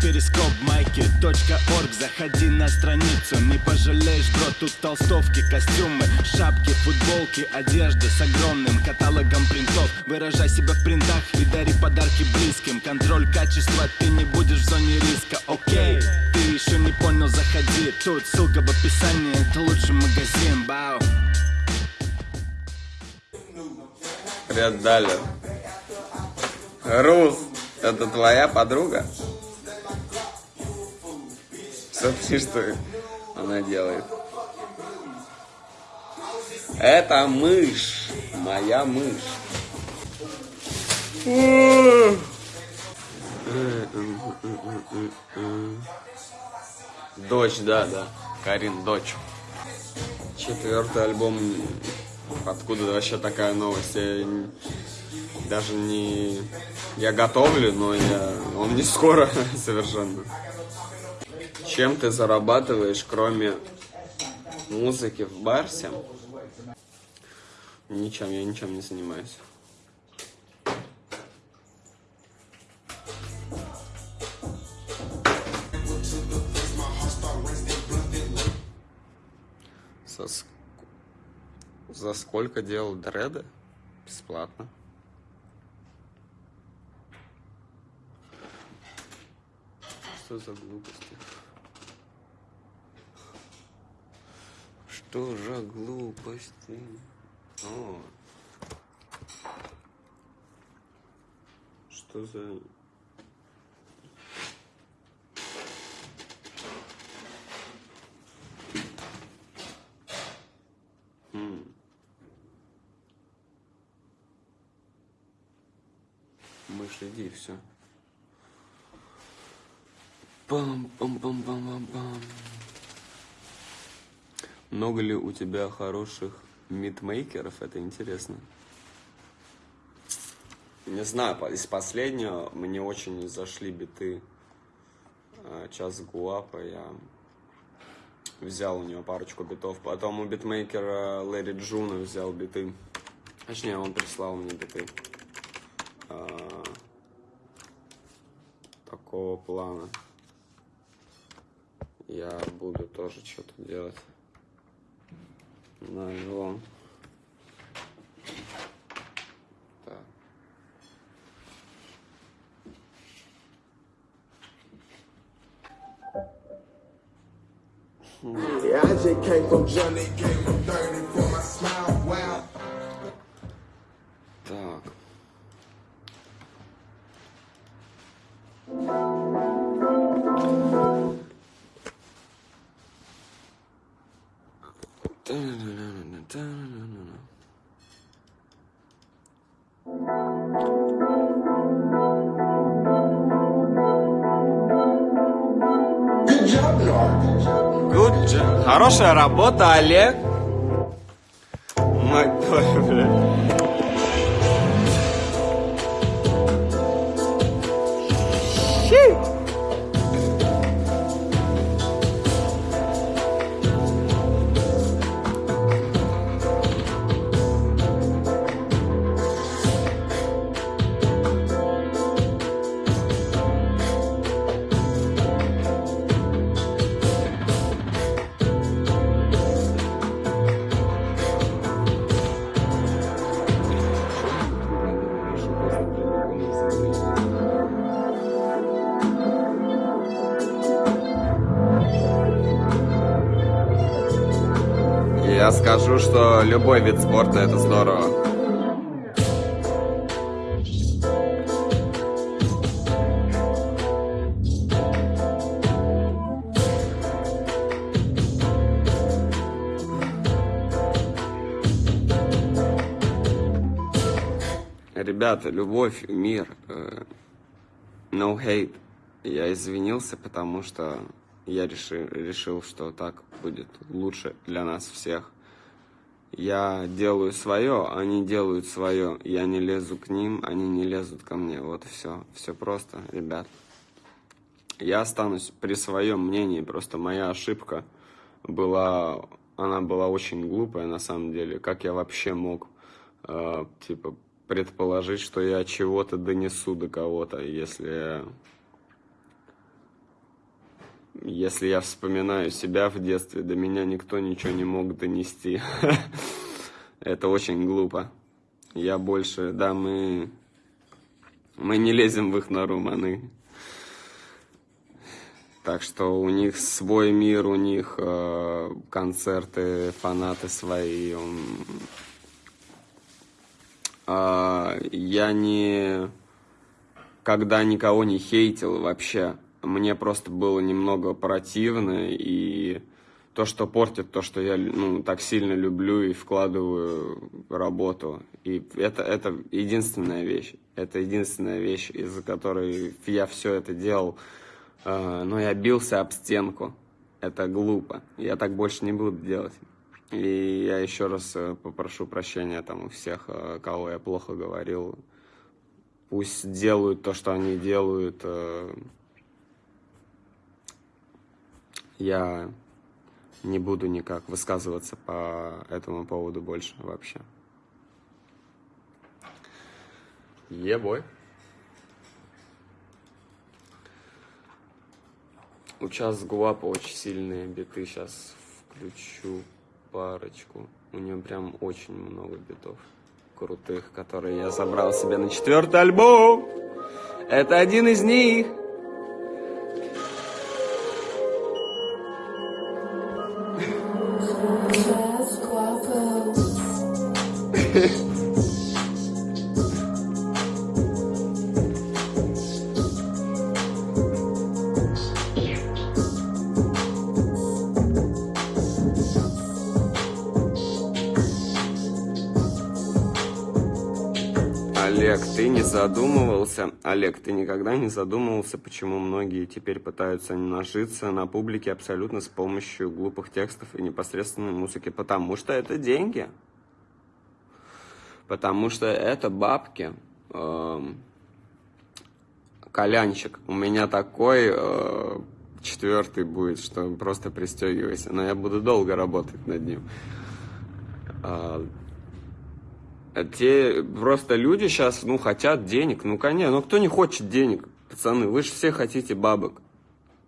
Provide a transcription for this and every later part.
перископ майки .орг. Заходи на страницу, не пожалеешь, бро Тут толстовки, костюмы, шапки, футболки Одежда с огромным каталогом принтов. Выражай себя в принтах и дари подарки близким. Контроль качества, ты не будешь в зоне риска, окей Ты еще не понял, заходи. Тут ссылка в описании, это лучший магазин, бау. Привет, Даля. Рус, это твоя подруга? Смотри, что она делает. Это мышь. Моя мышь. Дочь, да, да. Карин, дочь. Четвертый альбом. Откуда вообще такая новость? Я даже не... Я готовлю, но я... он не скоро совершенно. Чем ты зарабатываешь, кроме музыки в Барсе? Ничем, я ничем не занимаюсь. За, ск... За сколько делал дреды? Бесплатно. Что за глупости? Что за глупости? О. Что за... Хм. Мышь, иди, все. Пам-пам-пам-пам-пам-пам. Много ли у тебя хороших мидмейкеров? Это интересно. Не знаю, из последнего мне очень зашли биты а, Час Гуапа. Я взял у него парочку битов. Потом у битмейкера Лэри Джуна взял биты. Точнее, он прислал мне биты. А, такого плана. Я буду тоже что-то делать на альбом. Так. Yeah, I just came from Johnny, came from Хорошая работа, Олег. Мать твою, блядь. Что любой вид спорта это здорово. Ребята, любовь, мир, э, no hate. Я извинился, потому что я решил, решил, что так будет лучше для нас всех. Я делаю свое, они делают свое. Я не лезу к ним, они не лезут ко мне. Вот все. Все просто, ребят. Я останусь при своем мнении. Просто моя ошибка была, она была очень глупая на самом деле. Как я вообще мог, э, типа, предположить, что я чего-то донесу до кого-то, если если я вспоминаю себя в детстве, до меня никто ничего не мог донести. Это очень глупо. Я больше, да, мы, мы не лезем в их нору, маны. Так что у них свой мир, у них э, концерты, фанаты свои. Э, я не когда никого не хейтил вообще. Мне просто было немного противно, и то, что портит то, что я ну, так сильно люблю и вкладываю работу. И это, это единственная вещь. Это единственная вещь, из-за которой я все это делал. А, но я бился об стенку. Это глупо. Я так больше не буду делать. И я еще раз э, попрошу прощения там у всех, э, кого я плохо говорил. Пусть делают то, что они делают. Э. Я не буду никак высказываться по этому поводу больше вообще. Ебой. У час Гуапа очень сильные биты. Сейчас включу парочку. У него прям очень много битов крутых, которые я забрал себе на четвертый альбом. Это один из них. Олег, ты не задумывался, Олег, ты никогда не задумывался, почему многие теперь пытаются нажиться на публике абсолютно с помощью глупых текстов и непосредственной музыки? Потому что это деньги. Потому что это бабки. Эм, колянчик. У меня такой э, четвертый будет, что просто пристегивайся. Но я буду долго работать над ним. Те просто люди сейчас, ну, хотят денег. Ну, конечно, ну кто не хочет денег, пацаны? Вы же все хотите бабок.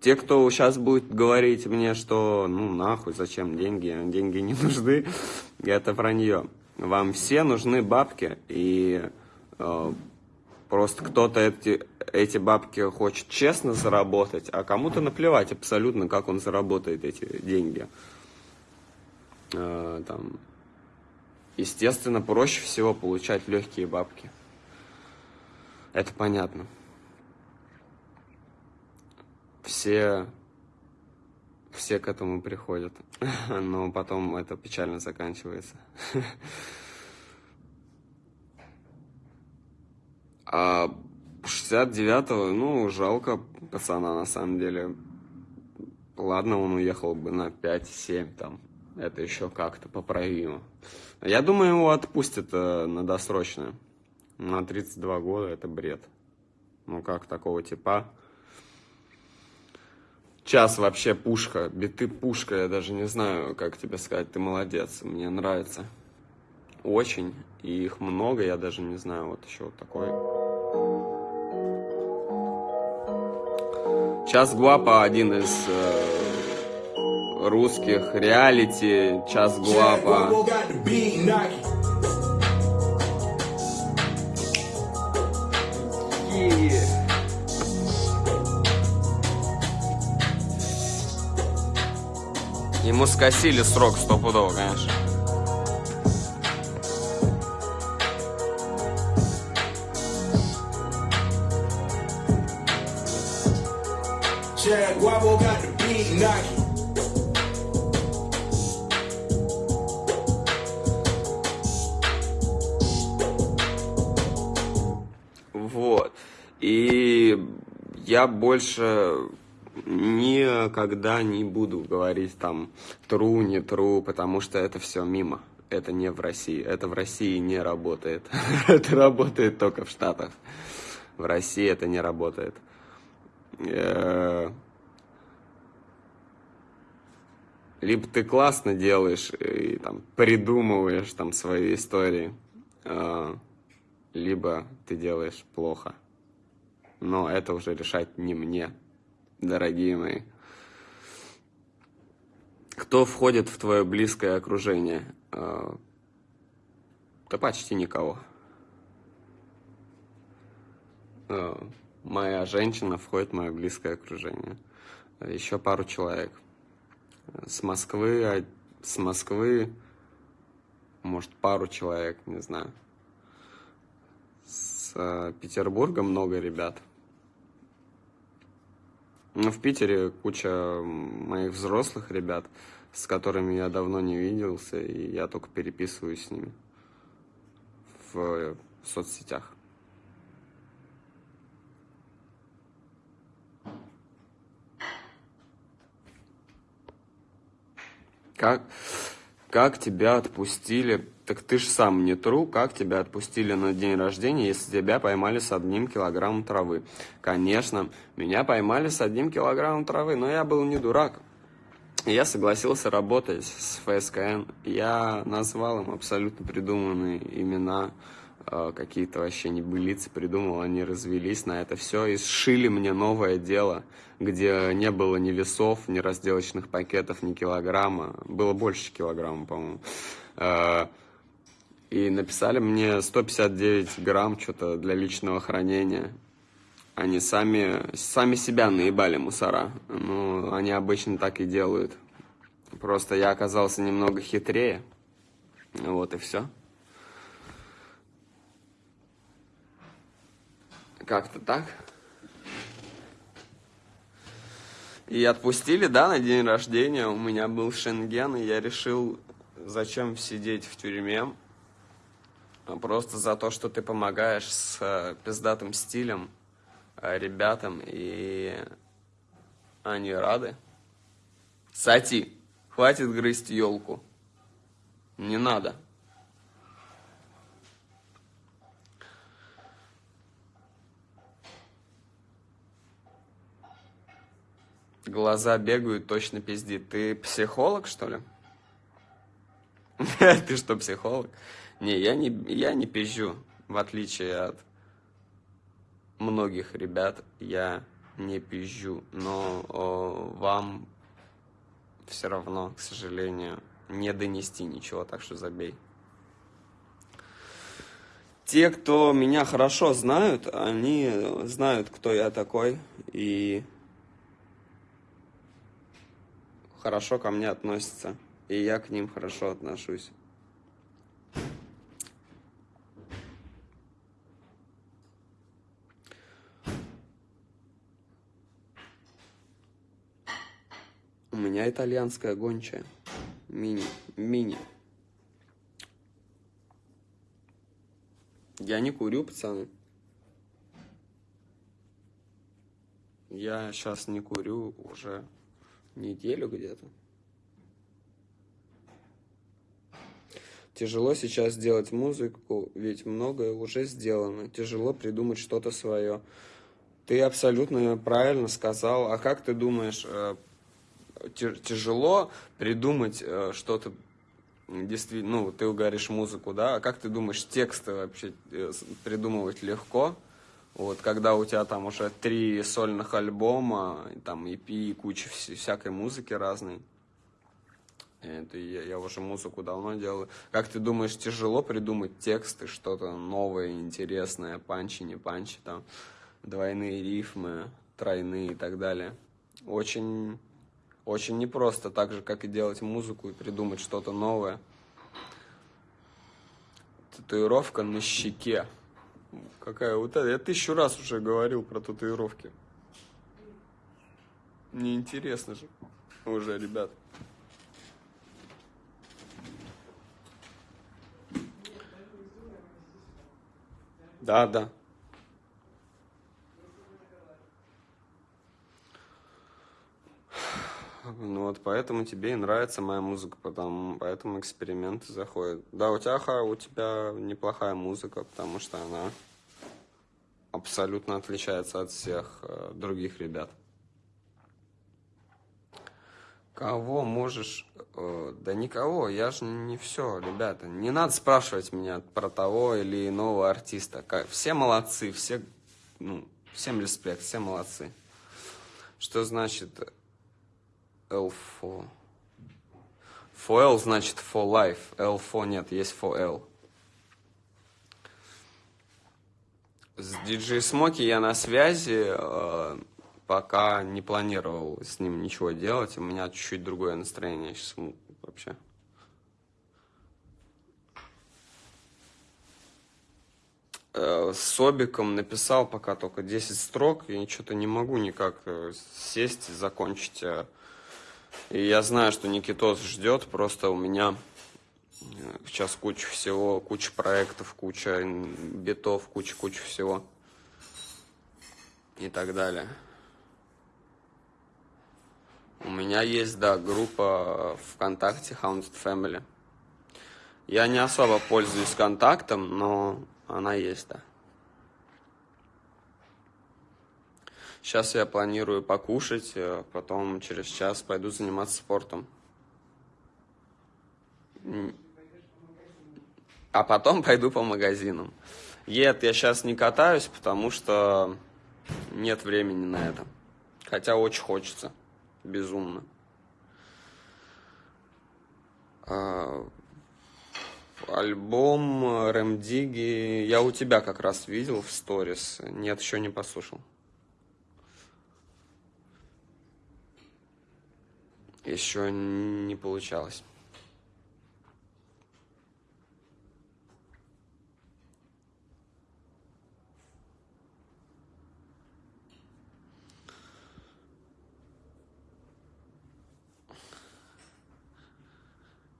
Те, кто сейчас будет говорить мне, что, ну, нахуй, зачем деньги, деньги не нужны, это про нее. Вам все нужны бабки, и э, просто кто-то эти, эти бабки хочет честно заработать, а кому-то наплевать абсолютно, как он заработает эти деньги. Э, там, Естественно, проще всего получать легкие бабки. Это понятно. Все, все к этому приходят, но потом это печально заканчивается. А 69-го, ну, жалко пацана на самом деле. Ладно, он уехал бы на 5-7 там. Это еще как-то поправимо. Я думаю, его отпустят э, на досрочное. На 32 года это бред. Ну как такого типа? Час вообще пушка, биты пушка, я даже не знаю, как тебе сказать, ты молодец, мне нравится. Очень, и их много, я даже не знаю, вот еще вот такой. Час Гуапа один из э, русских реалити, час гуапа. Ему скосили срок стопудово, конечно. Chad Guapo got the beat knocking. Я больше никогда не буду говорить там true, не true, потому что это все мимо. Это не в России. Это в России не работает. это работает только в Штатах. В России это не работает. Э, либо ты классно делаешь и там придумываешь там свои истории, э, либо ты делаешь плохо но это уже решать не мне, дорогие мои. Кто входит в твое близкое окружение? А, да почти никого. А, моя женщина входит в мое близкое окружение. Еще пару человек. С Москвы, а, с Москвы, может, пару человек, не знаю. С Петербурга много ребят. Ну, в Питере куча моих взрослых ребят, с которыми я давно не виделся, и я только переписываюсь с ними в соцсетях. Как, как тебя отпустили? Так ты ж сам не тру, как тебя отпустили на день рождения, если тебя поймали с одним килограммом травы? Конечно, меня поймали с одним килограммом травы, но я был не дурак. Я согласился работать с ФСКН. Я назвал им абсолютно придуманные имена, какие-то вообще небылицы придумал, они развелись на это все и сшили мне новое дело, где не было ни весов, ни разделочных пакетов, ни килограмма. Было больше килограмма, по-моему. Э, и написали мне 159 грамм что-то для личного хранения. Они сами, сами себя наебали мусора. Ну, они обычно так и делают. Просто я оказался немного хитрее. Вот и все. Как-то так. И отпустили, да, на день рождения. У меня был шенген, и я решил, зачем сидеть в тюрьме. Просто за то, что ты помогаешь с э, пиздатым стилем э, ребятам, и они рады. Сати, хватит грызть елку. Не надо. Глаза бегают, точно пиздит. Ты психолог, что ли? Ты что, психолог? Не, я не, я не пизжу, в отличие от многих ребят, я не пизжу, но о, вам все равно, к сожалению, не донести ничего, так что забей. Те, кто меня хорошо знают, они знают, кто я такой, и хорошо ко мне относятся, и я к ним хорошо отношусь. У меня итальянская гончая. Мини. Мини. Я не курю, пацаны. Я сейчас не курю уже неделю где-то. Тяжело сейчас делать музыку, ведь многое уже сделано. Тяжело придумать что-то свое. Ты абсолютно правильно сказал. А как ты думаешь, э, тяжело придумать э, что-то действительно, ну, ты говоришь музыку, да, а как ты думаешь, тексты вообще э, придумывать легко? Вот, когда у тебя там уже три сольных альбома, там EP, куча всякой музыки разной. Это я, я уже музыку давно делаю. Как ты думаешь, тяжело придумать тексты, что-то новое, интересное, панчи, не панчи, там, двойные рифмы, тройные и так далее? Очень очень непросто, так же, как и делать музыку и придумать что-то новое. Татуировка на щеке. Какая вот это? Я тысячу раз уже говорил про татуировки. Неинтересно же уже, ребят. Да, да. Ну вот поэтому тебе и нравится моя музыка, потому, поэтому эксперименты заходят. Да, у тебя, у тебя неплохая музыка, потому что она абсолютно отличается от всех э, других ребят. Кого можешь... Э, да никого, я же не все, ребята. Не надо спрашивать меня про того или иного артиста. Все молодцы, все... Ну, всем респект, все молодцы. Что значит Элфо. For L значит for life. L for нет, есть for L. С DJ Смоки я на связи, э, пока не планировал с ним ничего делать. У меня чуть-чуть другое настроение сейчас вообще. Э, с Собиком написал пока только 10 строк, и что-то не могу никак э, сесть и закончить. И я знаю, что Никитос ждет, просто у меня э, сейчас куча всего, куча проектов, куча битов, куча-куча всего и так далее. У меня есть, да, группа ВКонтакте Haunted Family. Я не особо пользуюсь контактом, но она есть, да. Сейчас я планирую покушать, э, потом через час пойду заниматься спортом. А потом пойду по магазинам. Нет, я сейчас не катаюсь, потому что нет времени на это. Хотя очень хочется. Безумно. А, Альбом Рэмдиги я у тебя как раз видел в сторис. Нет, еще не послушал. Еще не получалось.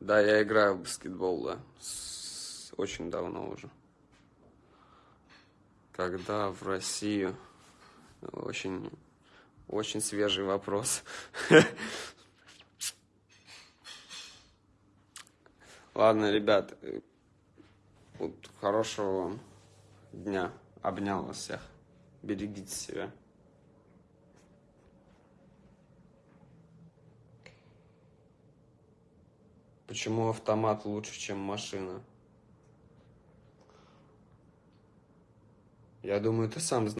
Да, я играю в баскетбол, да. С- Очень давно уже. Когда в Россию? Очень, очень свежий вопрос. Ладно, ребят, э, вот хорошего вам дня. Обнял вас всех. Берегите себя. Почему автомат лучше, чем машина? Я думаю, ты сам знаешь.